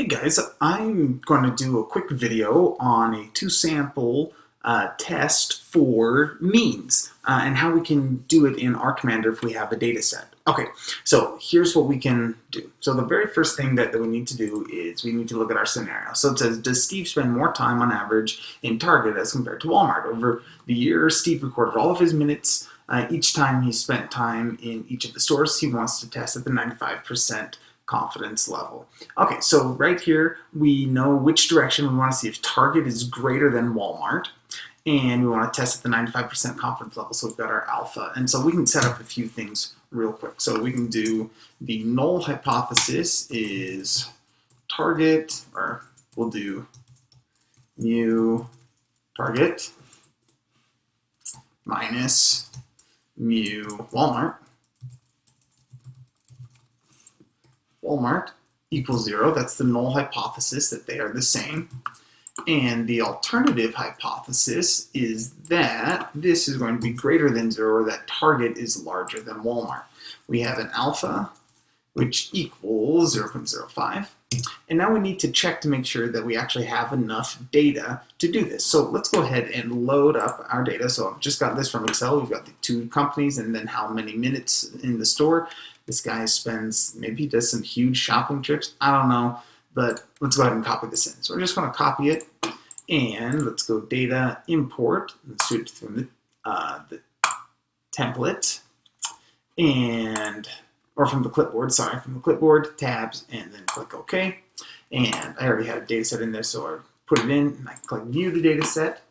Hey guys, I'm going to do a quick video on a two-sample uh, test for means uh, and how we can do it in R Commander if we have a data set. Okay, so here's what we can do. So the very first thing that, that we need to do is we need to look at our scenario. So it says, does Steve spend more time on average in Target as compared to Walmart? Over the year, Steve recorded all of his minutes uh, each time he spent time in each of the stores. He wants to test at the 95% confidence level. Okay, so right here, we know which direction we want to see if Target is greater than Walmart, and we want to test at the 95% confidence level, so we've got our alpha. And so we can set up a few things real quick. So we can do the null hypothesis is target, or we'll do mu target minus mu Walmart Walmart equals zero. That's the null hypothesis that they are the same. And the alternative hypothesis is that this is going to be greater than zero, or that Target is larger than Walmart. We have an alpha, which equals 0.05. And now we need to check to make sure that we actually have enough data to do this. So let's go ahead and load up our data. So I've just got this from Excel. We've got the two companies and then how many minutes in the store. This guy spends, maybe he does some huge shopping trips. I don't know, but let's go ahead and copy this in. So we're just going to copy it and let's go data import. Let's do from the, uh, the template and or from the clipboard, sorry, from the clipboard, tabs, and then click OK. And I already had a data set in there, so I put it in, and I click View the data set,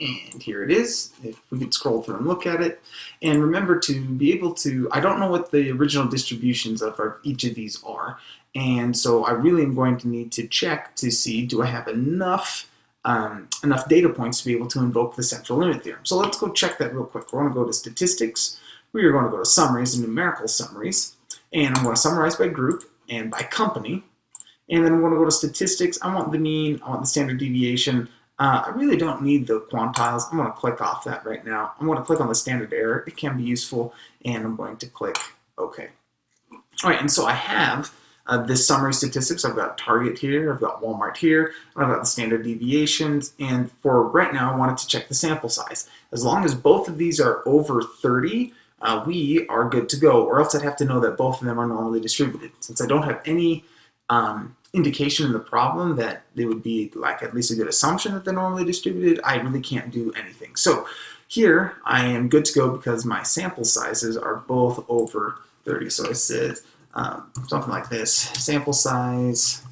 and here it is. If we could scroll through and look at it. And remember to be able to, I don't know what the original distributions of our, each of these are, and so I really am going to need to check to see, do I have enough um, enough data points to be able to invoke the central limit theorem. So let's go check that real quick. We're going to go to statistics. We are going to go to summaries and numerical summaries. And I'm going to summarize by group and by company. And then I'm going to go to statistics. I want the mean, I want the standard deviation. Uh, I really don't need the quantiles. I'm going to click off that right now. I'm going to click on the standard error. It can be useful. And I'm going to click OK. All right, and so I have uh, this summary statistics. I've got Target here, I've got Walmart here, I've got the standard deviations, and for right now I wanted to check the sample size. As long as both of these are over 30, uh, we are good to go, or else I'd have to know that both of them are normally distributed. Since I don't have any um, indication in the problem that they would be like at least a good assumption that they're normally distributed, I really can't do anything. So here I am good to go because my sample sizes are both over 30. So I said um, something like this, sample size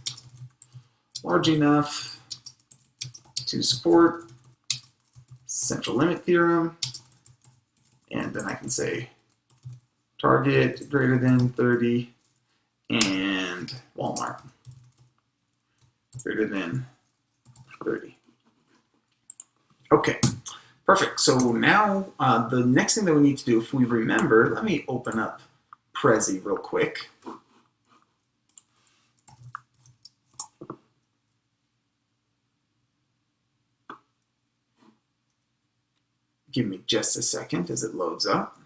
large enough to support central limit theorem and then I can say Target greater than 30 and Walmart greater than 30. Okay, perfect. So now uh, the next thing that we need to do, if we remember, let me open up Prezi real quick. Give me just a second as it loads up.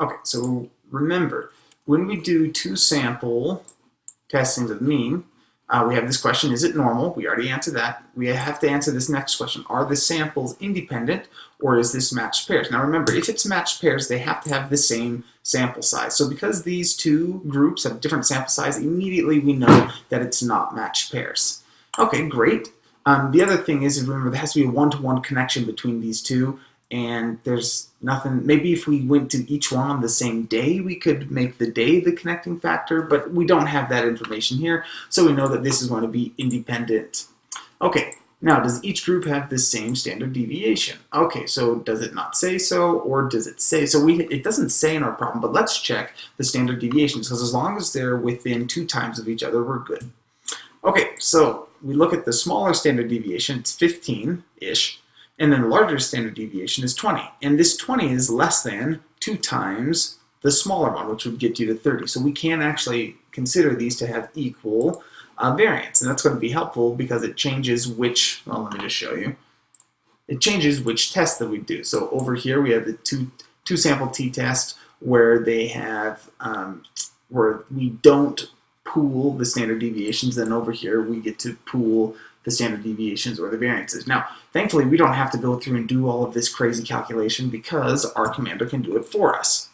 Okay, so remember, when we do two sample testings of mean, uh, we have this question, is it normal? We already answered that. We have to answer this next question. Are the samples independent or is this matched pairs? Now remember, if it's matched pairs, they have to have the same sample size. So because these two groups have different sample size, immediately we know that it's not matched pairs. Okay, great. Um, the other thing is, remember, there has to be a one-to-one -one connection between these two, and there's nothing, maybe if we went to each one on the same day, we could make the day the connecting factor, but we don't have that information here, so we know that this is going to be independent. Okay, now, does each group have the same standard deviation? Okay, so does it not say so, or does it say so? We It doesn't say in our problem, but let's check the standard deviations, because as long as they're within two times of each other, we're good. Okay, so we look at the smaller standard deviation, it's 15-ish, and then the larger standard deviation is 20. And this 20 is less than 2 times the smaller one, which would get you to 30. So we can actually consider these to have equal uh, variance. And that's going to be helpful because it changes which, well, let me just show you. It changes which test that we do. So over here we have the two, two sample t-test where they have, um, where we don't pool the standard deviations, then over here we get to pool the standard deviations or the variances. Now, thankfully, we don't have to go through and do all of this crazy calculation because R Commander can do it for us.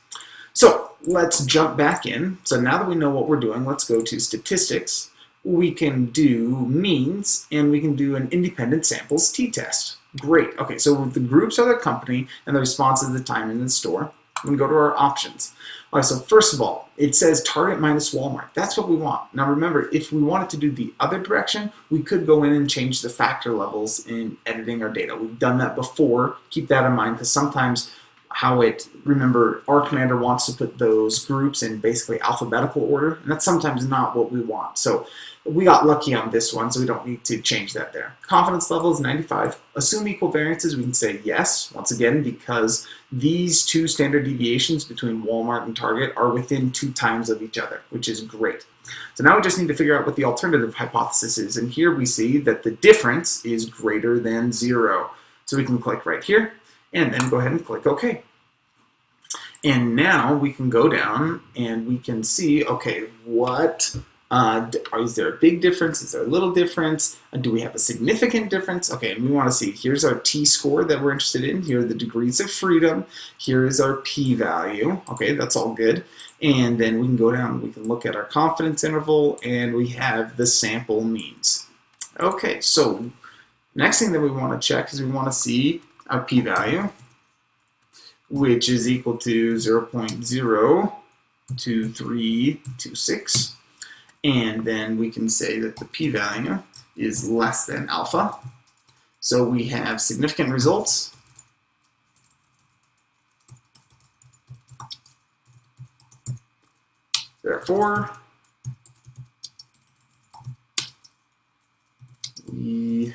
So let's jump back in. So now that we know what we're doing, let's go to statistics. We can do means and we can do an independent samples t-test. Great. Okay, so the groups are the company and the response is the time in the store. We go to our options. All right, so first of all, it says Target minus Walmart. That's what we want. Now remember, if we wanted to do the other direction, we could go in and change the factor levels in editing our data. We've done that before. Keep that in mind because sometimes how it, remember, R Commander wants to put those groups in basically alphabetical order, and that's sometimes not what we want. So we got lucky on this one, so we don't need to change that there. Confidence level is 95. Assume equal variances, we can say yes, once again, because these two standard deviations between Walmart and Target are within two times of each other, which is great. So now we just need to figure out what the alternative hypothesis is, and here we see that the difference is greater than zero. So we can click right here, and then go ahead and click OK. And now we can go down and we can see, okay, what uh, is there a big difference? Is there a little difference? Uh, do we have a significant difference? Okay, and we want to see, here's our t-score that we're interested in. Here are the degrees of freedom. Here is our p-value. Okay, that's all good. And then we can go down, we can look at our confidence interval, and we have the sample means. Okay, so next thing that we want to check is we want to see our p-value, which is equal to 0 0.02326. And then we can say that the p-value is less than alpha. So we have significant results. Therefore, we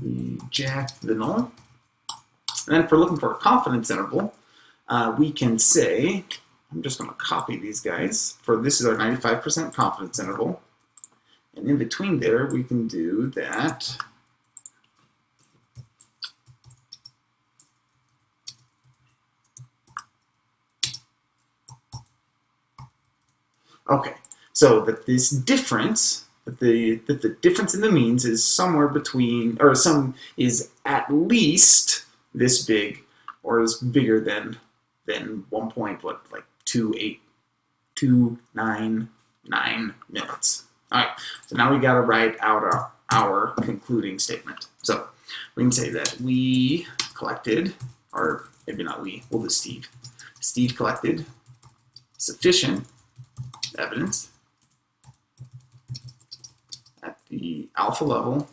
the null. And then if we're looking for a confidence interval, uh, we can say I'm just going to copy these guys. For this is our 95% confidence interval. And in between there, we can do that. Okay, so that this difference, that the that the difference in the means is somewhere between, or some is at least this big, or is bigger than than one point what like two eight two nine nine minutes. All right, so now we got to write out our, our concluding statement. So we can say that we collected, or maybe not we, we'll do Steve. Steve collected sufficient evidence the alpha level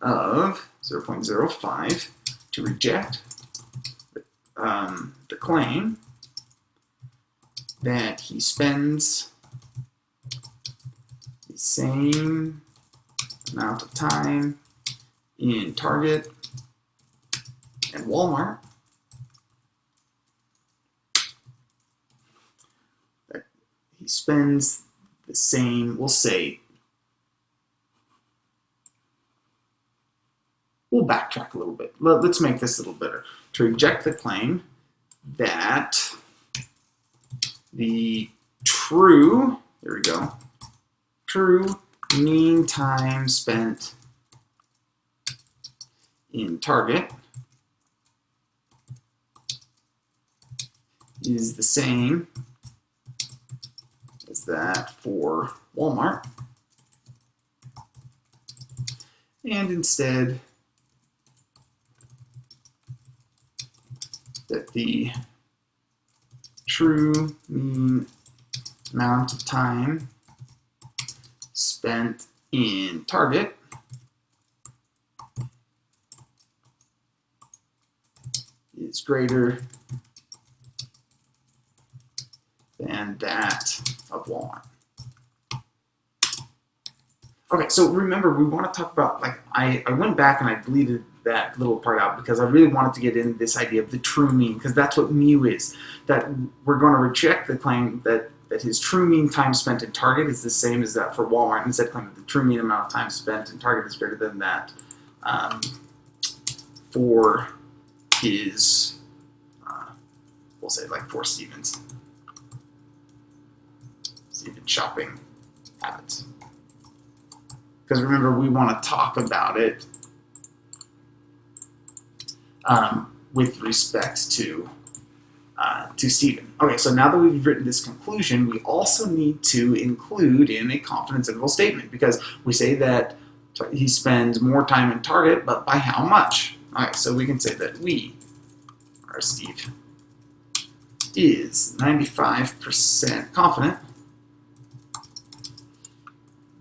of 0.05 to reject um, the claim that he spends the same amount of time in Target and Walmart. That he spends the same, we'll say, we'll backtrack a little bit. Let's make this a little better to reject the claim that the true, there we go, true mean time spent in target is the same that for Walmart. And instead, that the true mean amount of time spent in target is greater than that of Walmart. Okay, so remember, we want to talk about, like, I, I went back and I deleted that little part out because I really wanted to get in this idea of the true mean because that's what mu is. That we're going to reject the claim that, that his true mean time spent in Target is the same as that for Walmart. Instead, claim that the true mean amount of time spent in Target is greater than that um, for his, uh, we'll say like for Stevens. Stupid shopping habits. Because remember, we want to talk about it um, with respect to uh, to Stephen. Okay, so now that we've written this conclusion, we also need to include in a confidence interval statement because we say that he spends more time in Target, but by how much? All right, so we can say that we, or Steve, is 95% confident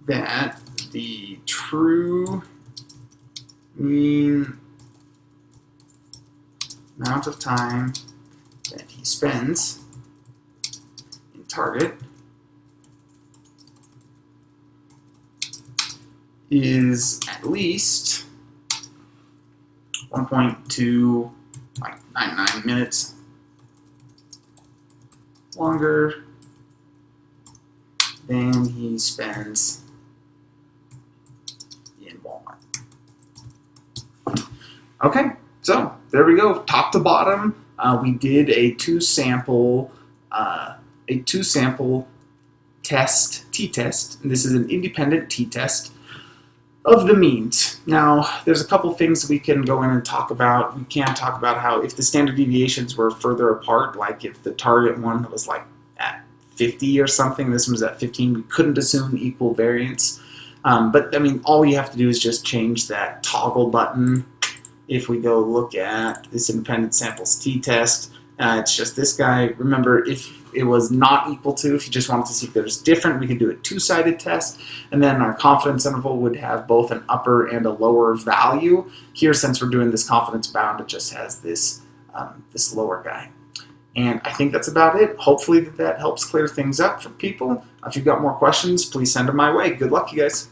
that the true mean amount of time that he spends in Target is at least 1.2 like 99 minutes longer than he spends in Walmart. Okay, so there we go, top to bottom. Uh, we did a two sample, uh, a two sample test, t-test. This is an independent t-test of the means. Now, there's a couple things we can go in and talk about. We can talk about how if the standard deviations were further apart, like if the target one was like at 50 or something, this one was at 15, we couldn't assume equal variance. Um, but I mean, all you have to do is just change that toggle button. If we go look at this independent samples t-test, uh, it's just this guy. Remember, if it was not equal to, if you just wanted to see if there's different, we could do a two-sided test, and then our confidence interval would have both an upper and a lower value. Here, since we're doing this confidence bound, it just has this, um, this lower guy. And I think that's about it. Hopefully that, that helps clear things up for people. If you've got more questions, please send them my way. Good luck, you guys.